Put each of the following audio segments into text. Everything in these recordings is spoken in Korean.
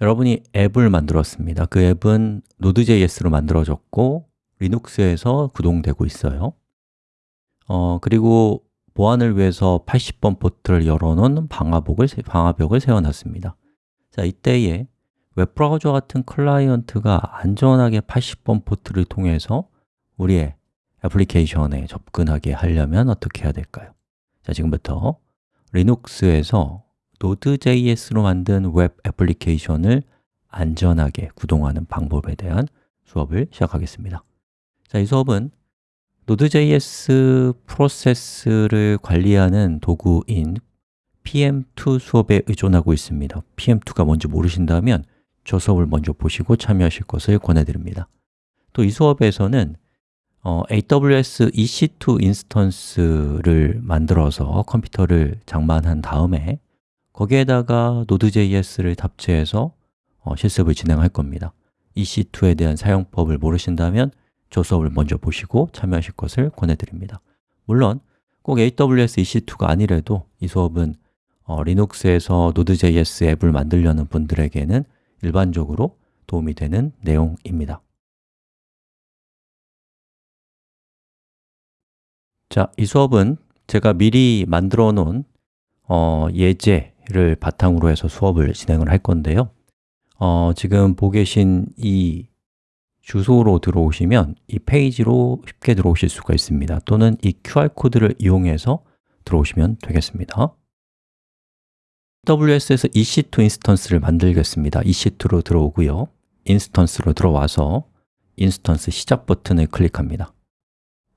여러분이 앱을 만들었습니다. 그 앱은 Node.js로 만들어졌고 리눅스에서 구동되고 있어요 어, 그리고 보안을 위해서 80번 포트를 열어놓은 방화벽을, 방화벽을 세워놨습니다 자, 이때에 웹브라우저 같은 클라이언트가 안전하게 80번 포트를 통해서 우리의 애플리케이션에 접근하게 하려면 어떻게 해야 될까요? 자, 지금부터 리눅스에서 Node.js로 만든 웹 애플리케이션을 안전하게 구동하는 방법에 대한 수업을 시작하겠습니다. 자, 이 수업은 Node.js 프로세스를 관리하는 도구인 PM2 수업에 의존하고 있습니다. PM2가 뭔지 모르신다면 저 수업을 먼저 보시고 참여하실 것을 권해드립니다. 또 이 수업에서는 어, AWS EC2 인스턴스를 만들어서 컴퓨터를 장만한 다음에 거기에다가 Node.js를 답체해서 어, 실습을 진행할 겁니다. EC2에 대한 사용법을 모르신다면 저 수업을 먼저 보시고 참여하실 것을 권해드립니다. 물론 꼭 AWS EC2가 아니래도 이 수업은 어, 리눅스에서 Node.js 앱을 만들려는 분들에게는 일반적으로 도움이 되는 내용입니다. 자, 이 수업은 제가 미리 만들어 놓은 어, 예제 를 바탕으로 해서 수업을 진행을 할 건데요. 어, 지금 보고 계신 이 주소로 들어오시면 이 페이지로 쉽게 들어오실 수가 있습니다. 또는 이 QR코드를 이용해서 들어오시면 되겠습니다. AWS에서 EC2 인스턴스를 만들겠습니다. EC2로 들어오고요. instance로 들어와서 instance 시작 버튼을 클릭합니다.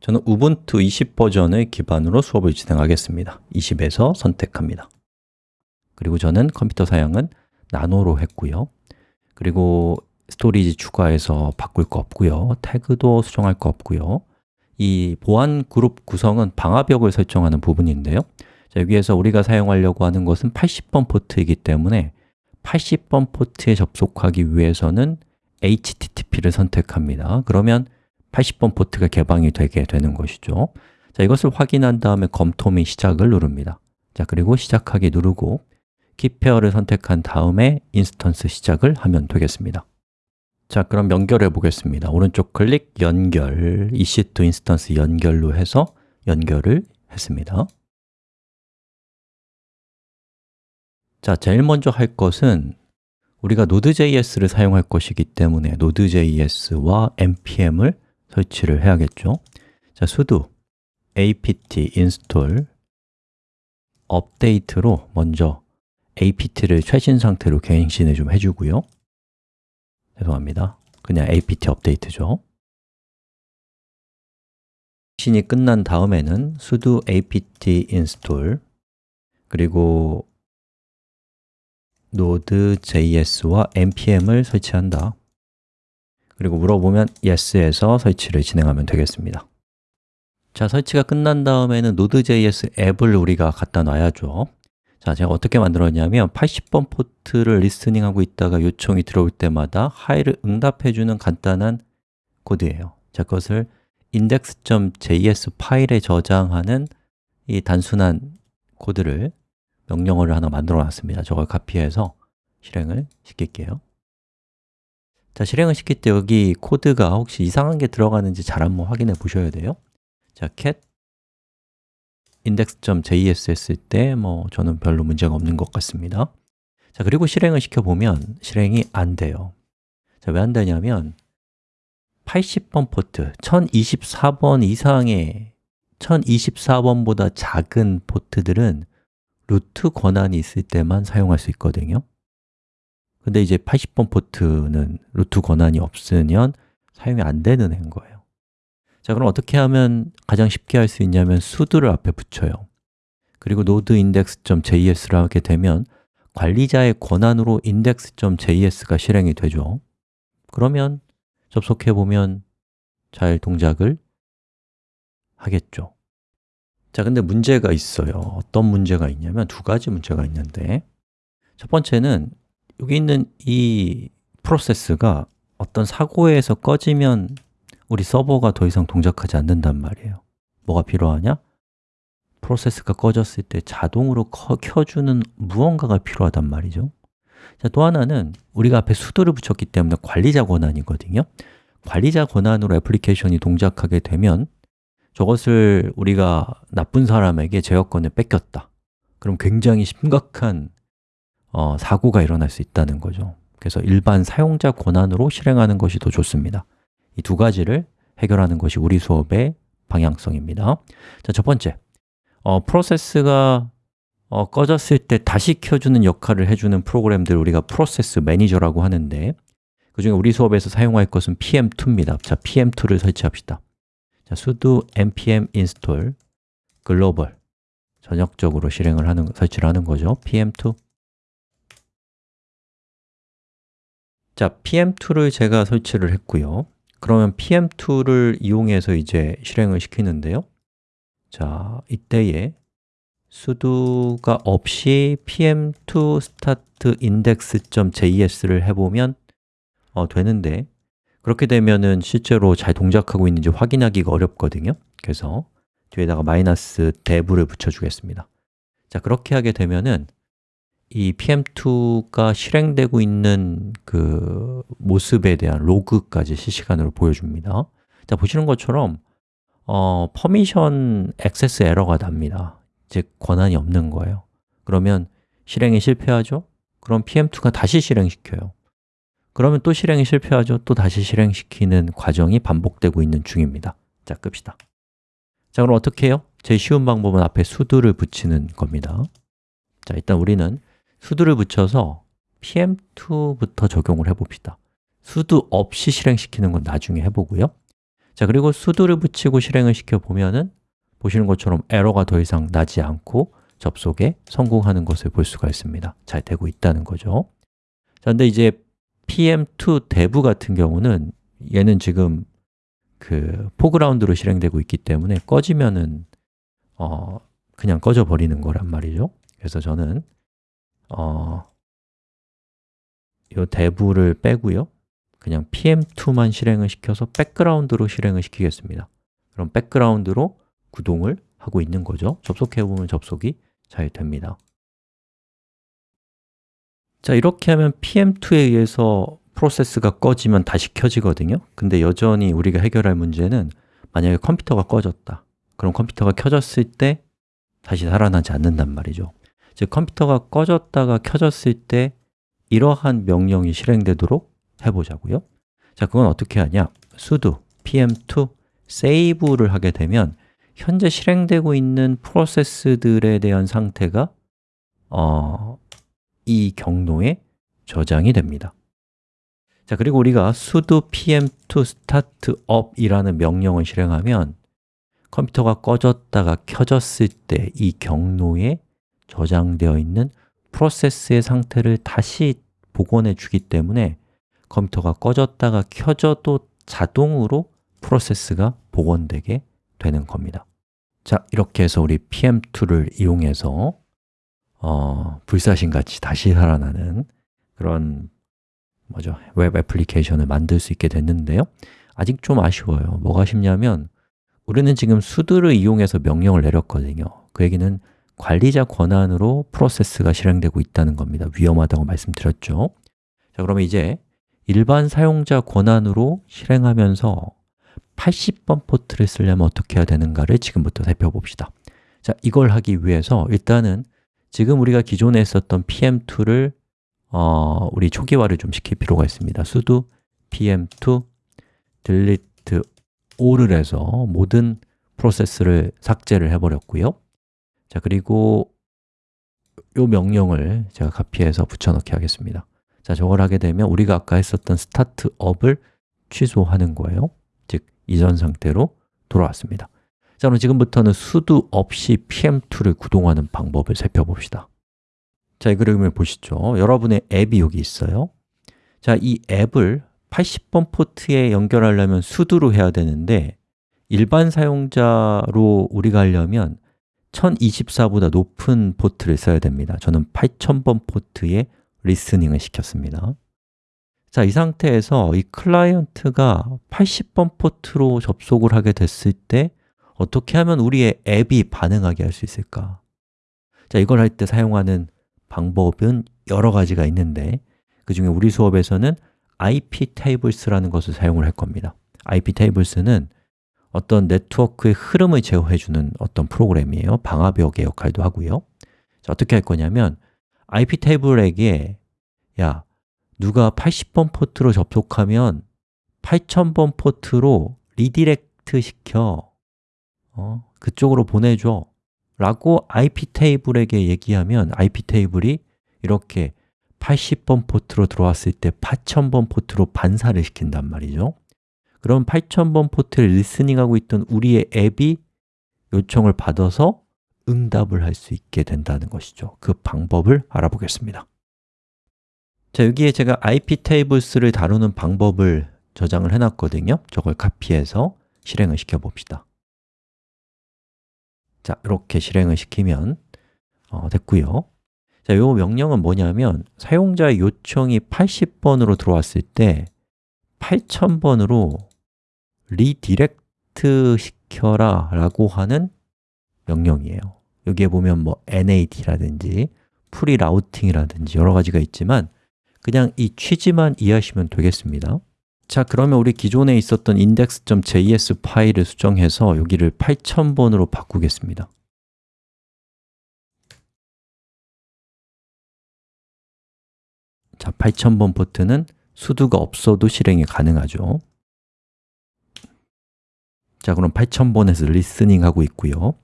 저는 Ubuntu 20 버전을 기반으로 수업을 진행하겠습니다. 20에서 선택합니다 그리고 저는 컴퓨터 사양은 nano로 했고요. 그리고 storage 추가해서 바꿀 거 없고요. 태그도 수정할 거 없고요. 이 보안 그룹 구성은 방화벽을 설정하는 부분인데요. 자, 여기에서 우리가 사용하려고 하는 것은 80번 포트이기 때문에 80번 포트에 접속하기 위해서는 HTTP를 선택합니다. 그러면 80번 포트가 개방이 되게 되는 것이죠. 자, 이것을 확인한 다음에 검토 및 시작을 누릅니다. 자, 그리고 시작하기 누르고 key pair를 선택한 다음에 instance 시작을 하면 되겠습니다. 자, 그럼 연결해 보겠습니다. 오른쪽 클릭, 연결, EC2 instance 연결로 해서 연결을 했습니다. 자, 제일 먼저 할 것은 우리가 Node.js를 사용할 것이기 때문에 Node.js와 npm을 설치를 해야겠죠. 자, sudo apt install 업데이트로 먼저 apt를 최신 상태로 갱신을 좀 해주고요. 죄송합니다. 그냥 apt 업데이트죠. 갱신이 끝난 다음에는 sudo apt install 그리고 Node.js와 npm을 설치한다. 그리고 물어보면 yes에서 설치를 진행하면 되겠습니다. 자, 설치가 끝난 다음에는 Node.js 앱을 우리가 갖다 놔야죠 자, 제가 어떻게 만들었냐면 80번 포트를 리스닝하고 있다가 요청이 들어올 때마다 하이를 응답해주는 간단한 코드예요. 자, 그것을 index.js 파일에 저장하는 이 단순한 코드를 명령어를 하나 만들어 놨습니다. 저걸 카피해서 실행을 시킬게요. 자, 실행을 시킬 때 여기 코드가 혹시 이상한 게 들어가는지 잘 한번 확인해 보셔야 돼요. 자, cat index.js 했을 때 뭐 저는 별로 문제가 없는 것 같습니다. 자, 그리고 실행을 시켜보면 실행이 안 돼요. 자, 왜 안 되냐면 80번 포트, 1024번 이상의 1024번보다 작은 포트들은 루트 권한이 있을 때만 사용할 수 있거든요. 근데 이제 80번 포트는 루트 권한이 없으면 사용이 안 되는 행 거예요 자, 그럼 어떻게 하면 가장 쉽게 할 수 있냐면 sudo를 앞에 붙여요. 그리고 node index.js를 하게 되면 관리자의 권한으로 index.js가 실행이 되죠. 그러면 접속해 보면 잘 동작을 하겠죠. 자, 근데 문제가 있어요. 어떤 문제가 있냐면 두 가지 문제가 있는데 첫 번째는 여기 있는 이 프로세스가 어떤 사고에서 꺼지면 우리 서버가 더 이상 동작하지 않는단 말이에요. 뭐가 필요하냐? 프로세스가 꺼졌을 때 자동으로 켜주는 무언가가 필요하단 말이죠. 자, 또 하나는 우리가 앞에 수도를 붙였기 때문에 관리자 권한이거든요. 관리자 권한으로 애플리케이션이 동작하게 되면 저것을 우리가 나쁜 사람에게 제어권을 뺏겼다. 그럼 굉장히 심각한 어, 사고가 일어날 수 있다는 거죠. 그래서 일반 사용자 권한으로 실행하는 것이 더 좋습니다 이 두 가지를 해결하는 것이 우리 수업의 방향성입니다. 자, 첫 번째, 어, 프로세스가 어, 꺼졌을 때 다시 켜주는 역할을 해주는 프로그램들 우리가 프로세스 매니저라고 하는데 그 중에 우리 수업에서 사용할 것은 pm2입니다. 자, pm2를 설치합시다. 자, sudo npm install global. 전역적으로 실행을 하는, 설치를 하는 거죠. Pm2 자, pm2를 제가 설치를 했고요 그러면 pm2를 이용해서 이제 실행을 시키는데요. 자, 이때에 sudo가 없이 pm2 start index.js를 해보면 어, 되는데 그렇게 되면은 실제로 잘 동작하고 있는지 확인하기가 어렵거든요. 그래서 뒤에다가 마이너스 dev를 붙여주겠습니다. 자, 그렇게 하게 되면은 이 pm2가 실행되고 있는 그 모습에 대한 로그까지 실시간으로 보여줍니다. 자, 보시는 것처럼 어, permission access 에러가 납니다. 즉, 권한이 없는 거예요. 그러면 실행이 실패하죠? 그럼 pm2가 다시 실행시켜요. 그러면 또 실행이 실패하죠? 또 다시 실행시키는 과정이 반복되고 있는 중입니다. 자, 끕시다. 자, 그럼 어떻게 해요? 제일 쉬운 방법은 앞에 sudo를 붙이는 겁니다. 자, 일단 우리는 sudo를 붙여서 pm2부터 적용을 해봅시다. 수두 없이 실행시키는 건 나중에 해보고요. 자, 그리고 수두를 붙이고 실행을 시켜보면 은 보시는 것처럼 에러가 더 이상 나지 않고 접속에 성공하는 것을 볼 수가 있습니다. 잘 되고 있다는 거죠. 자, 근데 이제 pm2 dev 같은 경우는 얘는 지금 그 포그라운드로 실행되고 있기 때문에 꺼지면은 어, 그냥 꺼져 버리는 거란 말이죠. 그래서 저는 어, 이 dev를 빼고요. 그냥 pm2만 실행을 시켜서 백그라운드로 실행을 시키겠습니다. 그럼 백그라운드로 구동을 하고 있는 거죠. 접속해보면 접속이 잘 됩니다. 자, 이렇게 하면 pm2에 의해서 프로세스가 꺼지면 다시 켜지거든요. 근데 여전히 우리가 해결할 문제는 만약에 컴퓨터가 꺼졌다. 그럼 컴퓨터가 켜졌을 때 다시 살아나지 않는단 말이죠 즉, 컴퓨터가 꺼졌다가 켜졌을 때 이러한 명령이 실행되도록 해보자고요 자, 그건 어떻게 하냐? sudo pm2 save를 하게 되면 현재 실행되고 있는 프로세스들에 대한 상태가 어, 이 경로에 저장이 됩니다 자, 그리고 우리가 sudo pm2 startup 이라는 명령을 실행하면 컴퓨터가 꺼졌다가 켜졌을 때 이 경로에 저장되어 있는 프로세스의 상태를 다시 복원해 주기 때문에 컴퓨터가 꺼졌다가 켜져도 자동으로 프로세스가 복원되게 되는 겁니다. 자, 이렇게 해서 우리 pm2를 이용해서 어, 불사신같이 다시 살아나는 그런 뭐죠? 웹 애플리케이션을 만들 수 있게 됐는데요. 아직 좀 아쉬워요. 뭐가 아쉽냐면 우리는 지금 수두를 이용해서 명령을 내렸거든요. 그 얘기는 관리자 권한으로 프로세스가 실행되고 있다는 겁니다. 위험하다고 말씀드렸죠. 자, 그러면 이제 일반 사용자 권한으로 실행하면서 80번 포트를 쓰려면 어떻게 해야 되는가를 지금부터 살펴봅시다. 자, 이걸 하기 위해서 일단은 지금 우리가 기존에 했었던 pm2를 어, 우리 초기화를 좀 시킬 필요가 있습니다. sudo pm2 delete all을 해서 모든 프로세스를 삭제를 해버렸고요 자, 그리고 이 명령을 제가 카피해서 붙여넣기 하겠습니다. 자, 저걸 하게 되면 우리가 아까 했었던 startup을 취소하는 거예요. 즉, 이전 상태로 돌아왔습니다. 자, 그럼 지금부터는 수도 없이 pm2를 구동하는 방법을 살펴봅시다. 자, 이 그림을 보시죠. 여러분의 앱이 여기 있어요. 자, 이 앱을 80번 포트에 연결하려면 sudo로 해야 되는데 일반 사용자로 우리가 하려면 1024보다 높은 포트를 써야 됩니다. 저는 8000번 포트에 listening을 시켰습니다. 자, 이 상태에서 이 클라이언트가 80번 포트로 접속을 하게 됐을 때 어떻게 하면 우리의 앱이 반응하게 할 수 있을까? 자, 이걸 할 때 사용하는 방법은 여러 가지가 있는데 그 중에 우리 수업에서는 iptables라는 것을 사용을 할 겁니다. iptables는 어떤 네트워크의 흐름을 제어해주는 어떤 프로그램이에요. 방화벽의 역할도 하고요. 자, 어떻게 할 거냐면 iptable에게 야, 누가 80번 포트로 접속하면 8000번 포트로 redirect 시켜. 어, 그쪽으로 보내줘. 라고 iptable에게 얘기하면 iptable이 이렇게 80번 포트로 들어왔을 때 8000번 포트로 반사를 시킨단 말이죠 그럼 8000번 포트를 listening하고 있던 우리의 앱이 요청을 받아서 응답을 할 수 있게 된다는 것이죠. 그 방법을 알아보겠습니다. 자, 여기에 제가 iptables를 다루는 방법을 저장을 해놨거든요. 저걸 카피해서 실행을 시켜 봅시다. 자, 이렇게 실행을 시키면 어, 됐고요. 자, 이 명령은 뭐냐면 사용자의 요청이 80번으로 들어왔을 때 8000번으로 redirect 시켜라 라고 하는 명령이에요. 여기에 보면 뭐 nat라든지 prerouting이라든지 여러 가지가 있지만 그냥 이 취지만 이해하시면 되겠습니다. 자, 그러면 우리 기존에 있었던 index.js 파일을 수정해서 여기를 8000번으로 바꾸겠습니다. 자, 8000번 포트는 sudo가 없어도 실행이 가능하죠 자, 그럼 8000번에서 listening 하고 있고요.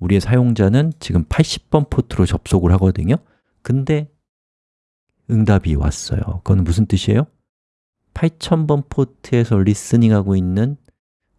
우리의 사용자는 지금 80번 포트로 접속을 하거든요. 근데 응답이 왔어요. 그건 무슨 뜻이에요? 8000번 포트에서 listening 하고 있는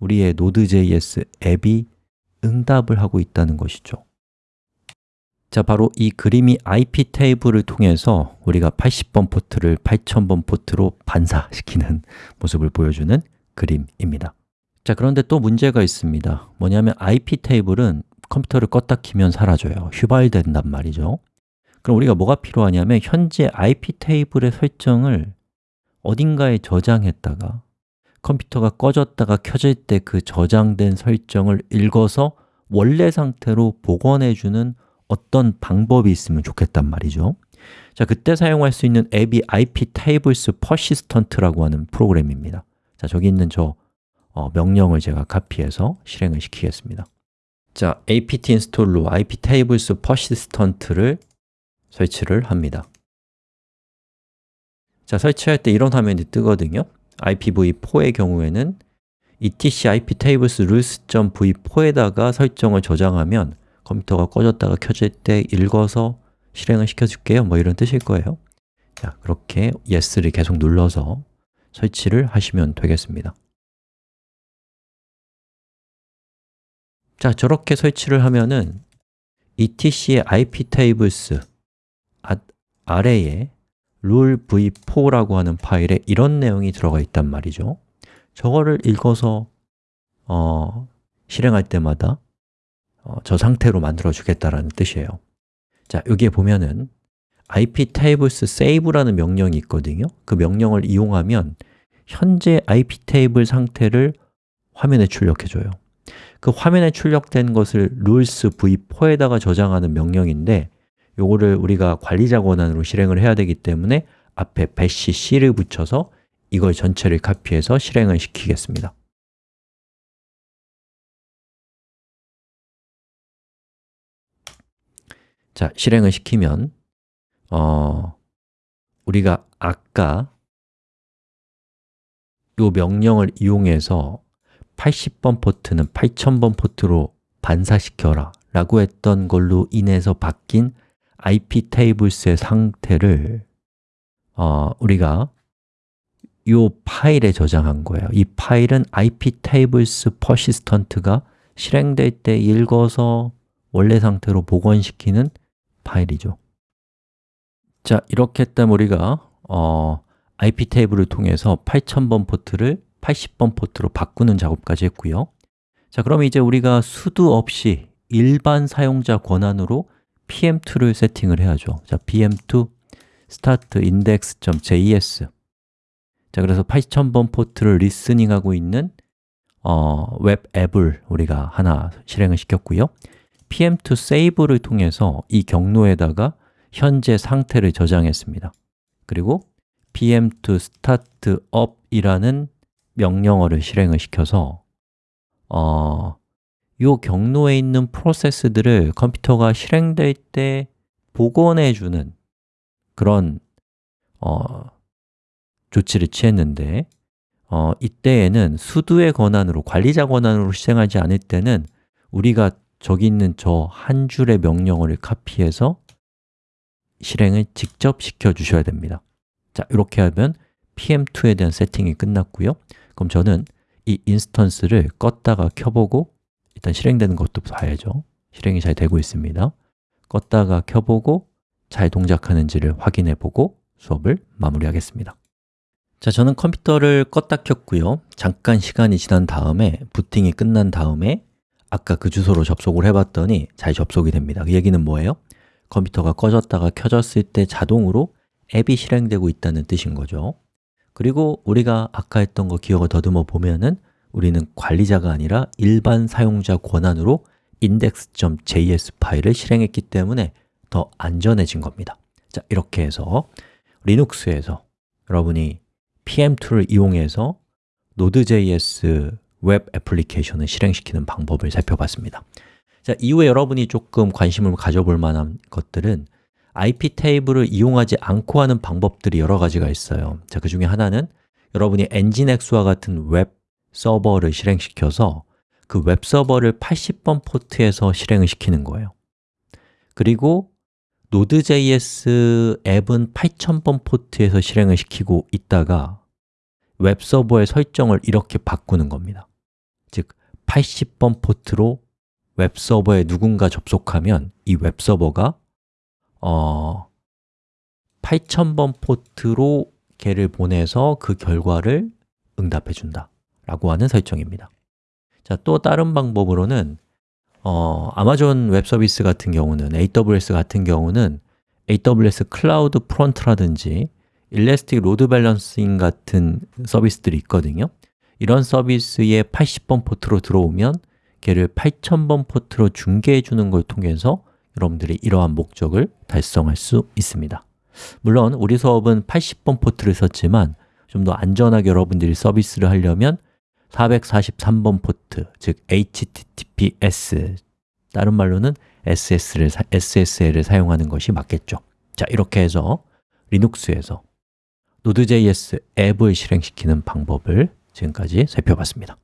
우리의 Node.js 앱이 응답을 하고 있다는 것이죠. 자, 바로 이 그림이 IP table을 통해서 우리가 80번 포트를 8000번 포트로 반사시키는 모습을 보여주는 그림입니다 자, 그런데 또 문제가 있습니다. 뭐냐면 IP table은 컴퓨터를 껐다 키면 사라져요. 휴발된단 말이죠. 그럼 우리가 뭐가 필요하냐면 현재 IP 테이블의 설정을 어딘가에 저장했다가 컴퓨터가 꺼졌다가 켜질 때 그 저장된 설정을 읽어서 원래 상태로 복원해주는 어떤 방법이 있으면 좋겠단 말이죠. 자, 그때 사용할 수 있는 앱이 iptables persistent라고 하는 프로그램입니다. 자, 저기 있는 저 어, 명령을 제가 카피해서 실행을 시키겠습니다. 자, apt install로 iptables persistent를 설치를 합니다. 자, 설치할 때 이런 화면이 뜨거든요. IPv4의 경우에는 etc iptables rules.v4에다가 설정을 저장하면 컴퓨터가 꺼졌다가 켜질 때 읽어서 실행을 시켜줄게요. 뭐 이런 뜻일 거예요. 자, 그렇게 yes를 계속 눌러서 설치를 하시면 되겠습니다 자, 저렇게 설치를 하면은 etc의 iptables 아래에 rulv4라고 하는 파일에 이런 내용이 들어가 있단 말이죠. 저거를 읽어서 어, 실행할 때마다 어, 저 상태로 만들어 주겠다라는 뜻이에요. 자, 여기에 보면은 iptables save라는 명령이 있거든요. 그 명령을 이용하면 현재 iptable 상태를 화면에 출력해줘요 그 화면에 출력된 것을 rules v4에다가 저장하는 명령인데 요거를 우리가 관리자 권한으로 실행을 해야 되기 때문에 앞에 bash c를 붙여서 이걸 전체를 카피해서 실행을 시키겠습니다. 자, 실행을 시키면 어, 우리가 아까 이 명령을 이용해서 80번 포트는 8000번 포트로 반사시켜라 라고 했던 걸로 인해서 바뀐 IP 테이블스의 상태를 어, 우리가 이 파일에 저장한 거예요. 이 파일은 IP tables persistent가 실행될 때 읽어서 원래 상태로 복원시키는 파일이죠. 자, 이렇게 했다면 우리가 어, IP table을 통해서 8000번 포트를 80번 포트로 바꾸는 작업까지 했고요. 자, 그럼 이제 우리가 sudo 없이 일반 사용자 권한으로 pm2를 세팅을 해야죠. 자, pm2 start index.js 자, 그래서 8000번 포트를 listening하고 있는 어, 웹 앱을 우리가 하나 실행을 시켰고요. Pm2 save를 통해서 이 경로에다가 현재 상태를 저장했습니다. 그리고 pm2 startup 이라는 명령어를 실행을 시켜서 어, 이 경로에 있는 프로세스들을 컴퓨터가 실행될 때 복원해 주는 그런 어, 조치를 취했는데 어, 이때에는 수두의 권한으로, 관리자 권한으로 실행하지 않을 때는 우리가 저기 있는 저 한 줄의 명령어를 카피해서 실행을 직접 시켜 주셔야 됩니다. 자, 이렇게 하면 pm2에 대한 세팅이 끝났고요 그럼 저는 이 인스턴스를 껐다가 켜보고 일단 실행되는 것도 봐야죠. 실행이 잘 되고 있습니다. 껐다가 켜보고 잘 동작하는지를 확인해 보고 수업을 마무리하겠습니다. 자, 저는 컴퓨터를 껐다 켰고요. 잠깐 시간이 지난 다음에 부팅이 끝난 다음에 아까 그 주소로 접속을 해봤더니 잘 접속이 됩니다. 그 얘기는 뭐예요? 컴퓨터가 꺼졌다가 켜졌을 때 자동으로 앱이 실행되고 있다는 뜻인 거죠 그리고 우리가 아까 했던 거 기억을 더듬어 보면은 우리는 관리자가 아니라 일반 사용자 권한으로 index.js 파일을 실행했기 때문에 더 안전해진 겁니다. 자, 이렇게 해서 리눅스에서 여러분이 PM2를 이용해서 Node.js 웹 애플리케이션을 실행시키는 방법을 살펴봤습니다. 자, 이후에 여러분이 조금 관심을 가져볼 만한 것들은 IP table을 이용하지 않고 하는 방법들이 여러 가지가 있어요. 자, 그 중에 하나는 여러분이 NGINX와 같은 웹 서버를 실행시켜서 그 웹 서버를 80번 포트에서 실행을 시키는 거예요. 그리고 Node.js 앱은 8000번 포트에서 실행을 시키고 있다가 웹 서버의 설정을 이렇게 바꾸는 겁니다. 즉, 80번 포트로 웹 서버에 누군가 접속하면 이 웹 서버가 어, 8000번 포트로 걔를 보내서 그 결과를 응답해 준다 라고 하는 설정입니다. 자, 또 다른 방법으로는 어, Amazon Web Service 같은 경우는, AWS 같은 경우는 AWS CloudFront라든지 Elastic Load Balancing 같은 서비스들이 있거든요. 이런 서비스에 80번 포트로 들어오면 걔를 8000번 포트로 중계해 주는 걸 통해서 여러분들이 이러한 목적을 달성할 수 있습니다. 물론 우리 수업은 80번 포트를 썼지만 좀 더 안전하게 여러분들이 서비스를 하려면 443번 포트, 즉 HTTPS 다른 말로는 SS를, SSL을 사용하는 것이 맞겠죠. 자, 이렇게 해서 리눅스에서 Node.js 앱을 실행시키는 방법을 지금까지 살펴봤습니다